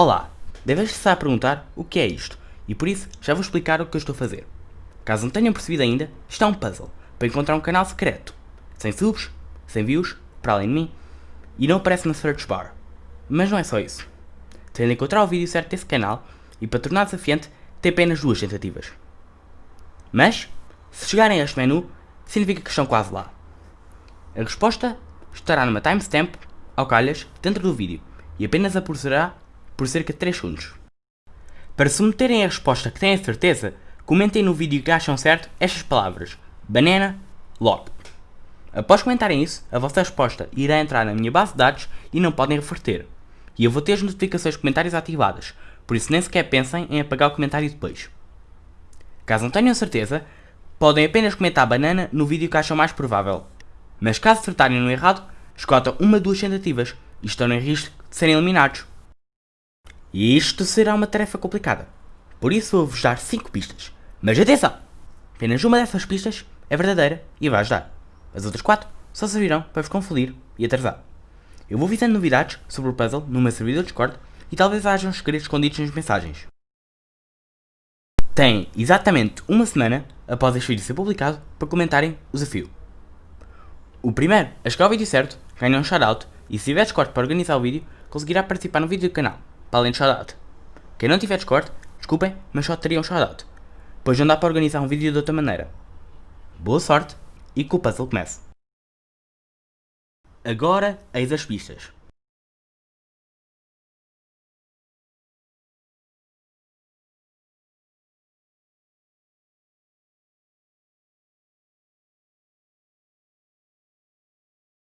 Olá! Deves estar a perguntar o que é isto, e por isso já vou explicar o que eu estou a fazer. Caso não tenham percebido ainda, é um puzzle, para encontrar um canal secreto, sem subs, sem views, para além de mim, e não aparece na search bar. Mas não é só isso. Tem de encontrar o vídeo certo desse canal, e para tornar desafiante, tem apenas duas tentativas. Mas, se chegarem a este menu, significa que estão quase lá. A resposta estará numa timestamp, ao calhas, dentro do vídeo, e apenas aparecerá por cerca de 3 segundos. Para submeterem a resposta que têm a certeza, comentem no vídeo que acham certo estas palavras, banana, lock. Após comentarem isso, a vossa resposta irá entrar na minha base de dados e não podem reverter. E eu vou ter as notificações de comentários ativadas, por isso nem sequer pensem em apagar o comentário depois. Caso não tenham certeza, podem apenas comentar banana no vídeo que acham mais provável. Mas caso acertarem no errado, esgotam uma duas tentativas e estão em risco de serem eliminados. E isto será uma tarefa complicada. Por isso vou-vos dar 5 pistas. Mas atenção! Apenas uma dessas pistas é verdadeira e vai ajudar. As outras 4 só servirão para vos confundir e atrasar. Eu vou avisando novidades sobre o puzzle no meu servidor Discord e talvez hajam segredos escondidos nas mensagens. Têm exatamente uma semana após este vídeo ser publicado para comentarem o desafio. O primeiro a chegar ao vídeo certo ganha um shoutout e se tiver Discord para organizar o vídeo, conseguirá participar no vídeo do canal, para além de shoutout. Quem não tiver Discord, desculpem, mas só teria um shoutout, pois não dá para organizar um vídeo de outra maneira. Boa sorte e que o puzzle comece. Agora, eis as pistas.